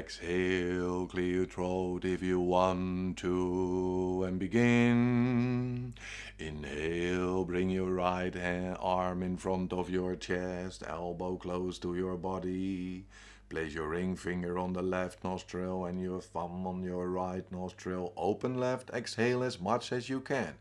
Exhale, clear your throat if you want to, and begin. Inhale, bring your right hand, arm in front of your chest, elbow close to your body. Place your ring finger on the left nostril and your thumb on your right nostril. Open left, exhale as much as you can.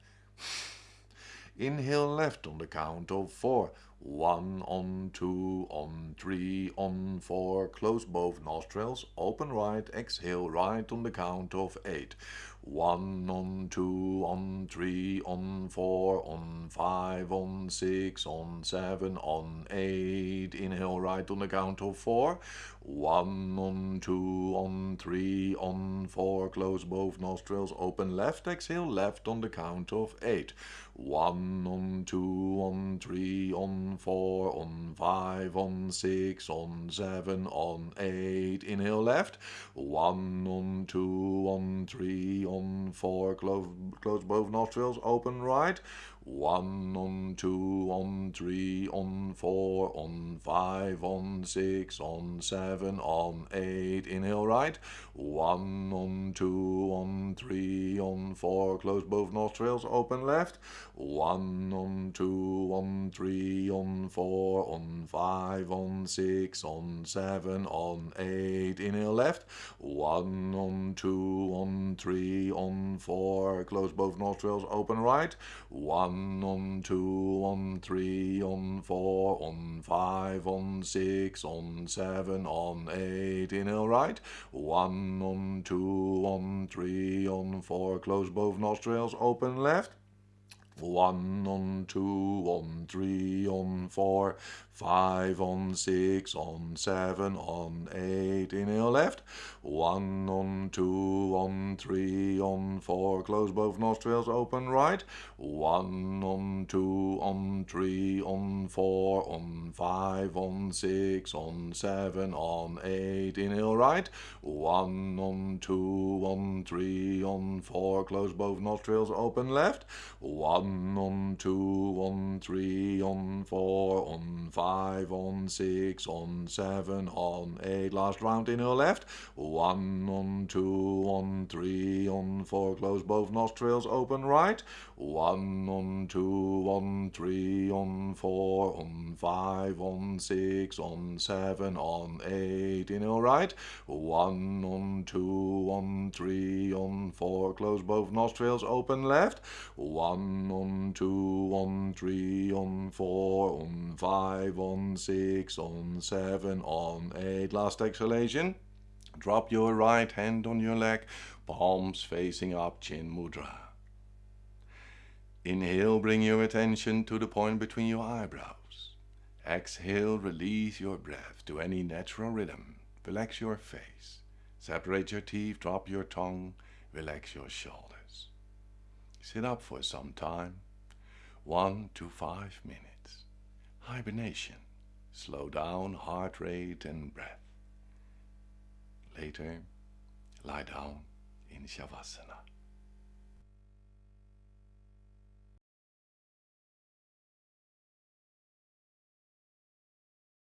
Inhale left on the count of four. One, on two, on three, on four. Close both nostrils. Open right, exhale right on the count of eight. One, on two, on three, on four, on five, on six, on seven, on eight. Inhale right on the count of four. One, on two, on three, on four. Close both nostrils. Open left, exhale left on the count of eight. One, on two, on three, on four, on five, on six, on seven, on eight. Inhale left. One, on two, on three, on four. Close, close both nostrils. Open right. One, on two, on three, on four, on five, on six, on seven, on eight. Inhale right. One, on two, on three, on four. Close both nostrils. Open left. One, on two, on three, on four, on five, on six, on seven, on eight. Inhale left. One, on two, on three, on four. Close both nostrils. Open right. One, on two, on three, on four, on five, on six, on seven, on eight. Inhale right. One, on two, on three, on four. Close both nostrils. Open left. One on two, on three, on four, five, on six, on seven, on eight. Inhale left. One on two, on three, on four. Close both nostrils. Open right. One on two, on three, on four, on five, on six, on seven, on eight. Inhale right. One on two, on three, on four. Close both nostrils. Open left. One on two, on three, on four, on five, on six, on seven, on eight. Last round, inhale left. One, on two, on three, on four. Close both nostrils, open right. One, on two, on three, on four, on five, on six, on seven, on eight. Inhale right. One, on two, on three, on four. Close both nostrils, open left. One, on two, on three, on four, on five, on six, on seven, on eight. Last exhalation. Drop your right hand on your leg, palms facing up, chin mudra. Inhale, bring your attention to the point between your eyebrows. Exhale, release your breath to any natural rhythm. Relax your face. Separate your teeth, drop your tongue, relax your shoulders. Sit up for some time, one to five minutes. Hibernation. Slow down heart rate and breath. Later, lie down in Shavasana.